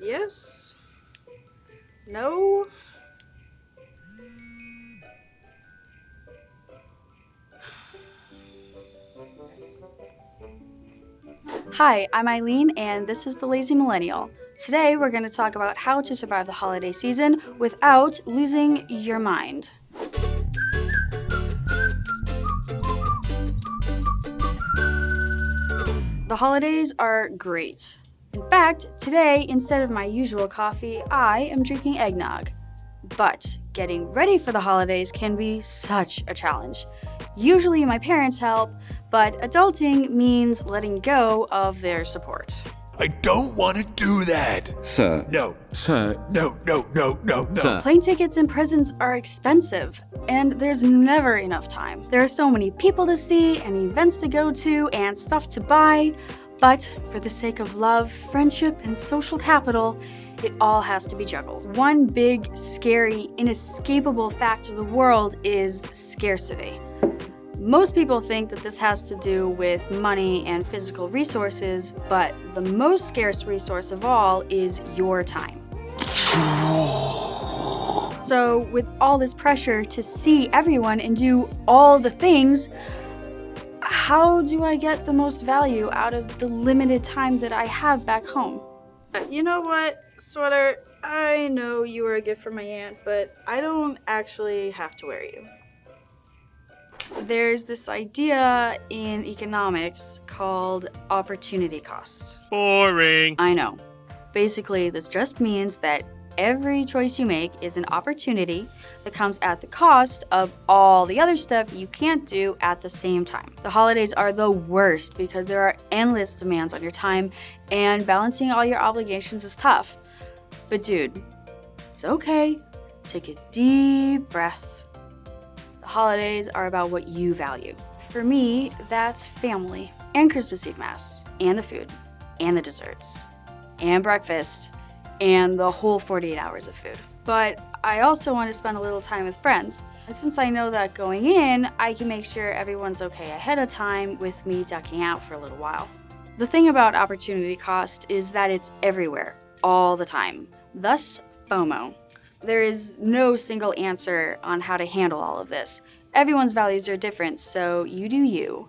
Yes. No. Hi, I'm Eileen, and this is The Lazy Millennial. Today, we're going to talk about how to survive the holiday season without losing your mind. The holidays are great. In fact, today, instead of my usual coffee, I am drinking eggnog. But getting ready for the holidays can be such a challenge. Usually my parents help, but adulting means letting go of their support. I don't want to do that. Sir. No, Sir. no, no, no, no, no. Sir. Plane tickets and presents are expensive, and there's never enough time. There are so many people to see, and events to go to, and stuff to buy. But for the sake of love, friendship, and social capital, it all has to be juggled. One big, scary, inescapable fact of the world is scarcity. Most people think that this has to do with money and physical resources, but the most scarce resource of all is your time. So, with all this pressure to see everyone and do all the things, how do I get the most value out of the limited time that I have back home? Uh, you know what, Sweater? I know you are a gift from my aunt, but I don't actually have to wear you. There's this idea in economics called opportunity cost. Boring. I know. Basically, this just means that every choice you make is an opportunity that comes at the cost of all the other stuff you can't do at the same time. The holidays are the worst because there are endless demands on your time and balancing all your obligations is tough. But dude, it's okay. Take a deep breath. The holidays are about what you value. For me, that's family and Christmas Eve Mass and the food and the desserts and breakfast and the whole 48 hours of food. But I also want to spend a little time with friends. And since I know that going in, I can make sure everyone's okay ahead of time with me ducking out for a little while. The thing about opportunity cost is that it's everywhere, all the time. Thus, FOMO. There is no single answer on how to handle all of this. Everyone's values are different, so you do you.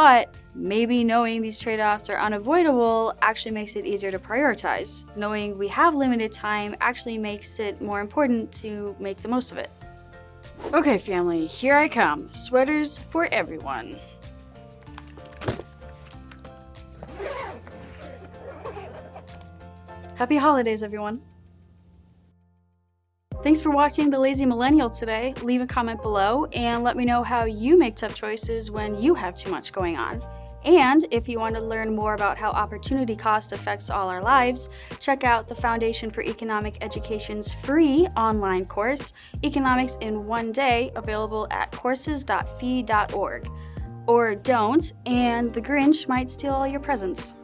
But maybe knowing these trade-offs are unavoidable actually makes it easier to prioritize. Knowing we have limited time actually makes it more important to make the most of it. Okay, family, here I come. Sweaters for everyone. Happy holidays, everyone. Thanks for watching The Lazy Millennial today. Leave a comment below and let me know how you make tough choices when you have too much going on. And if you want to learn more about how opportunity cost affects all our lives, check out the Foundation for Economic Education's free online course, Economics in One Day, available at courses.fee.org. Or don't, and the Grinch might steal all your presents.